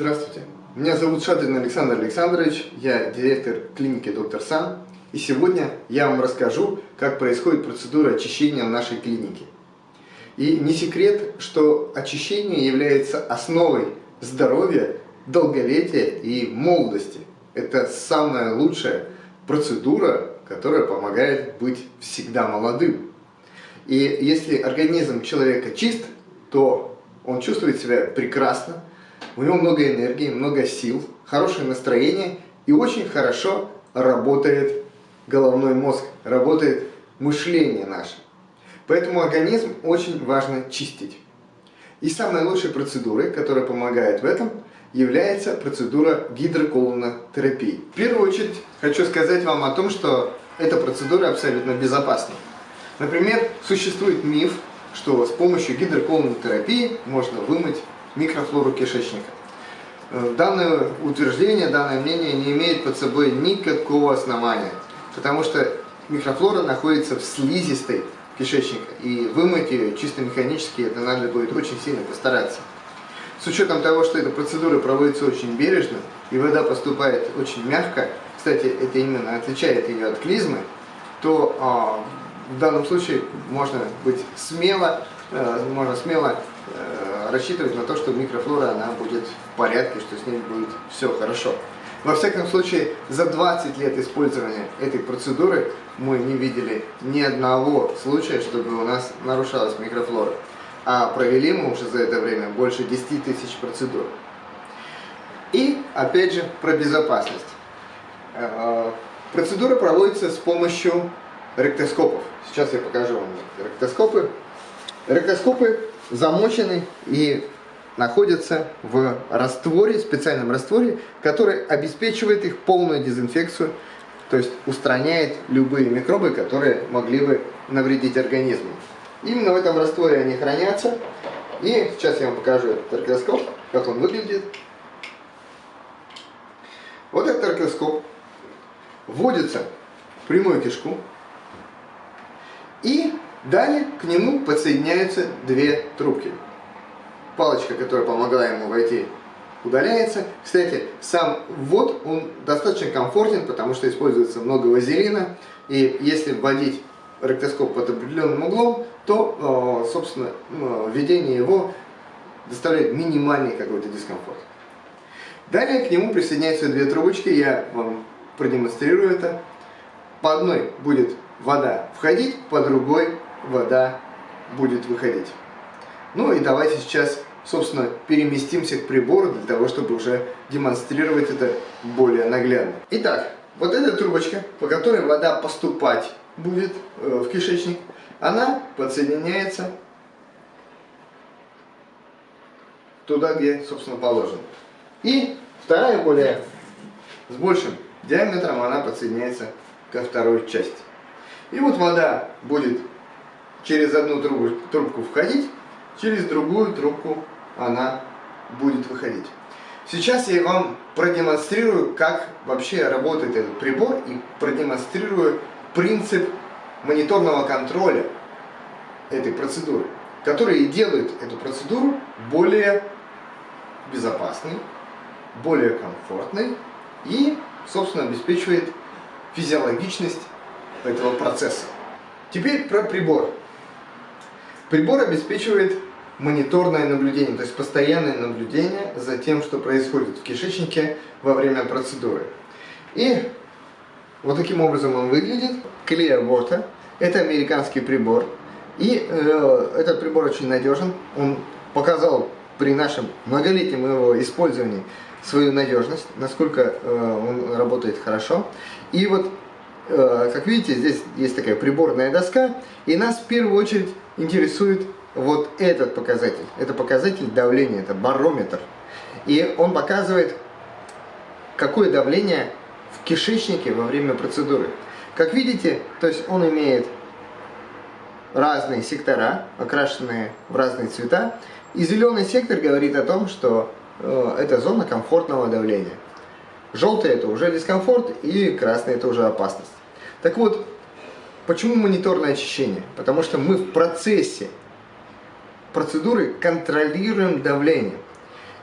Здравствуйте, меня зовут Шадрин Александр Александрович, я директор клиники Доктор Сан. И сегодня я вам расскажу, как происходит процедура очищения в нашей клинике. И не секрет, что очищение является основой здоровья, долголетия и молодости. Это самая лучшая процедура, которая помогает быть всегда молодым. И если организм человека чист, то он чувствует себя прекрасно, у него много энергии, много сил, хорошее настроение и очень хорошо работает головной мозг, работает мышление наше. Поэтому организм очень важно чистить. И самой лучшей процедурой, которая помогает в этом, является процедура гидроколонотерапии. В первую очередь хочу сказать вам о том, что эта процедура абсолютно безопасна. Например, существует миф, что с помощью гидроколонотерапии можно вымыть микрофлору кишечника. Э, данное утверждение, данное мнение не имеет под собой никакого основания, потому что микрофлора находится в слизистой кишечника, и вымыть ее чисто механически это надо будет очень сильно постараться. С учетом того, что эта процедура проводится очень бережно, и вода поступает очень мягко, кстати, это именно отличает ее от клизмы, то э, в данном случае можно быть смело, э, можно смело э, рассчитывать на то, что микрофлора она будет в порядке, что с ней будет все хорошо. Во всяком случае, за 20 лет использования этой процедуры мы не видели ни одного случая, чтобы у нас нарушалась микрофлора. А провели мы уже за это время больше 10 тысяч процедур. И, опять же, про безопасность. Э, процедура проводится с помощью ректоскопов. Сейчас я покажу вам ректоскопы. Ректоскопы замочены и находятся в растворе, специальном растворе, который обеспечивает их полную дезинфекцию, то есть устраняет любые микробы, которые могли бы навредить организму. Именно в этом растворе они хранятся. И сейчас я вам покажу этот ректоскоп, как он выглядит. Вот этот ректоскоп вводится в прямую кишку. И далее к нему подсоединяются две трубки. Палочка, которая помогла ему войти, удаляется. Кстати, сам ввод, он достаточно комфортен, потому что используется много вазелина. И если вводить ректоскоп под определенным углом, то, э, собственно, введение его доставляет минимальный какой-то дискомфорт. Далее к нему присоединяются две трубочки, я вам продемонстрирую это. По одной будет вода входить, по другой вода будет выходить. Ну и давайте сейчас, собственно, переместимся к прибору для того, чтобы уже демонстрировать это более наглядно. Итак, вот эта трубочка, по которой вода поступать будет э, в кишечник, она подсоединяется туда, где, собственно, положено. И вторая, более с большим диаметром, она подсоединяется ко второй части. И вот вода будет через одну трубу, трубку входить, через другую трубку она будет выходить. Сейчас я вам продемонстрирую, как вообще работает этот прибор и продемонстрирую принцип мониторного контроля этой процедуры, который делает эту процедуру более безопасной, более комфортной и, собственно, обеспечивает физиологичность этого процесса. Теперь про прибор. Прибор обеспечивает мониторное наблюдение, то есть постоянное наблюдение за тем, что происходит в кишечнике во время процедуры. И вот таким образом он выглядит. Clear Water. Это американский прибор. И э, этот прибор очень надежен. Он показал при нашем многолетнем его использовании свою надежность, насколько э, он работает хорошо. И вот, э, как видите, здесь есть такая приборная доска. И нас в первую очередь интересует вот этот показатель. Это показатель давления, это барометр. И он показывает, какое давление в кишечнике во время процедуры. Как видите, то есть он имеет разные сектора, окрашенные в разные цвета. И зеленый сектор говорит о том, что э, это зона комфортного давления. Желтый это уже дискомфорт и красный это уже опасность. Так вот, почему мониторное очищение? Потому что мы в процессе процедуры контролируем давление.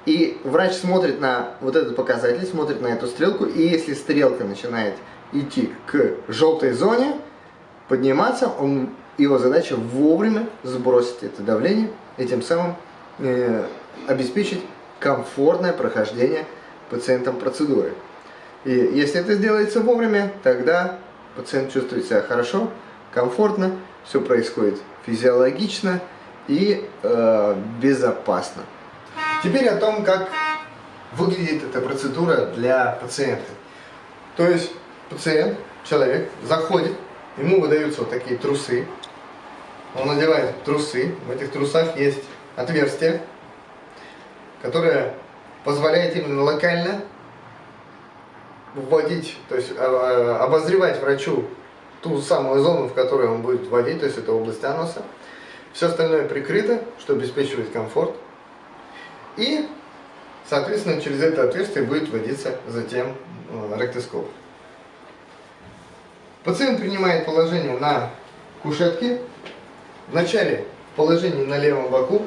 И врач смотрит на вот этот показатель, смотрит на эту стрелку, и если стрелка начинает идти к желтой зоне, подниматься, он, его задача вовремя сбросить это давление и тем самым э, обеспечить комфортное прохождение пациентам процедуры. И если это сделается вовремя, тогда пациент чувствует себя хорошо, комфортно, все происходит физиологично и э, безопасно. Теперь о том, как выглядит эта процедура для пациента. То есть пациент, человек заходит, ему выдаются вот такие трусы. Он надевает трусы, в этих трусах есть отверстие, которое позволяет именно локально вводить, то есть а, а, обозревать врачу ту самую зону, в которой он будет вводить, то есть это область аноса. Все остальное прикрыто, что обеспечивает комфорт. И, соответственно, через это отверстие будет вводиться затем э, ректоскоп. Пациент принимает положение на кушетке. Вначале положение на левом боку,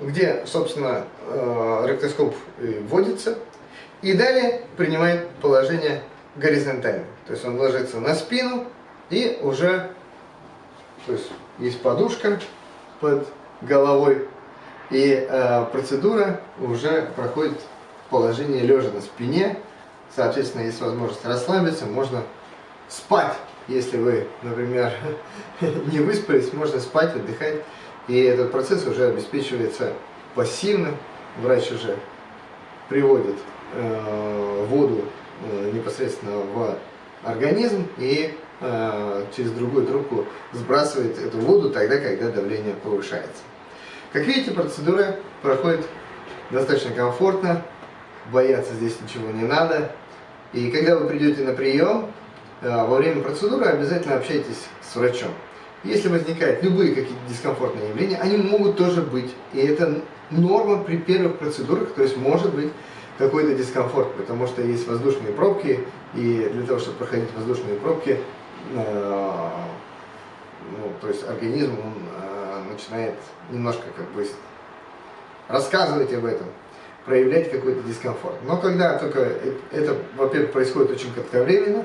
где, собственно, э, ректоскоп вводится. И далее принимает положение горизонтально. То есть он ложится на спину и уже, то есть есть подушка под головой, и э, процедура уже проходит в положении лежа на спине. Соответственно, есть возможность расслабиться, можно спать, если вы, например, не выспались, можно спать, отдыхать. И этот процесс уже обеспечивается пассивно. Врач уже приводит э, воду э, непосредственно в организм и э, через другую трубку сбрасывает эту воду тогда, когда давление повышается. Как видите, процедура проходит достаточно комфортно, бояться здесь ничего не надо. И когда вы придете на прием, э, во время процедуры обязательно общайтесь с врачом. Если возникают любые какие-то дискомфортные явления, они могут тоже быть. И это норма при первых процедурах, то есть может быть какой-то дискомфорт, потому что есть воздушные пробки, и для того, чтобы проходить воздушные пробки, э, ну, то есть организм он, э, начинает немножко как бы рассказывать об этом, проявлять какой-то дискомфорт. Но когда только это, во-первых, происходит очень кратковременно,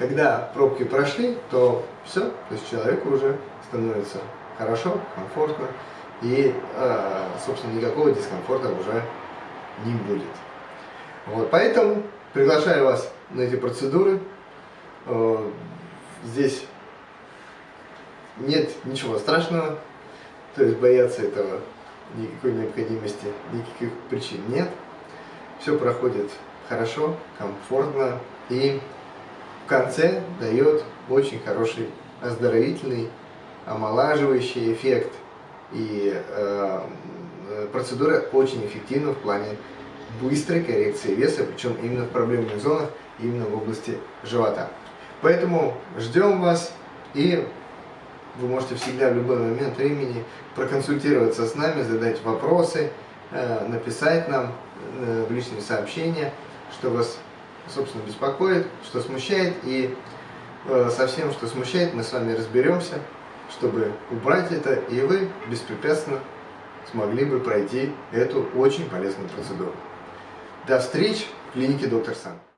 когда пробки прошли, то все, то есть человеку уже становится хорошо, комфортно, и, э, собственно, никакого дискомфорта уже не будет. Вот, поэтому приглашаю вас на эти процедуры. Э, здесь нет ничего страшного, то есть бояться этого никакой необходимости, никаких причин нет. Все проходит хорошо, комфортно и конце дает очень хороший оздоровительный, омолаживающий эффект. И э, процедура очень эффективна в плане быстрой коррекции веса, причем именно в проблемных зонах, именно в области живота. Поэтому ждем вас и вы можете всегда в любой момент времени проконсультироваться с нами, задать вопросы, э, написать нам э, в личные сообщения, что вас, собственно, беспокоит, что смущает. И э, со всем, что смущает, мы с вами разберемся, чтобы убрать это, и вы беспрепятственно смогли бы пройти эту очень полезную процедуру. До встречи в клинике Доктор Сан.